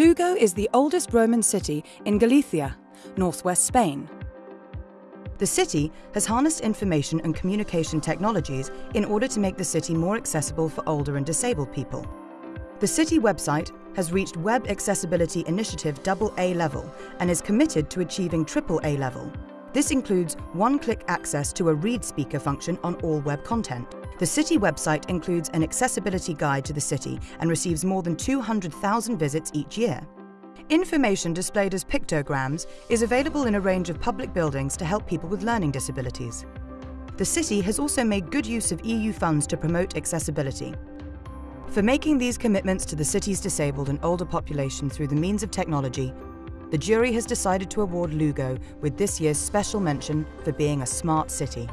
Lugo is the oldest Roman city in Galicia, northwest Spain. The city has harnessed information and communication technologies in order to make the city more accessible for older and disabled people. The city website has reached Web Accessibility Initiative AA level and is committed to achieving AAA level. This includes one-click access to a read speaker function on all web content. The city website includes an accessibility guide to the city and receives more than 200,000 visits each year. Information displayed as pictograms is available in a range of public buildings to help people with learning disabilities. The city has also made good use of EU funds to promote accessibility. For making these commitments to the city's disabled and older population through the means of technology, the jury has decided to award Lugo with this year's special mention for being a smart city.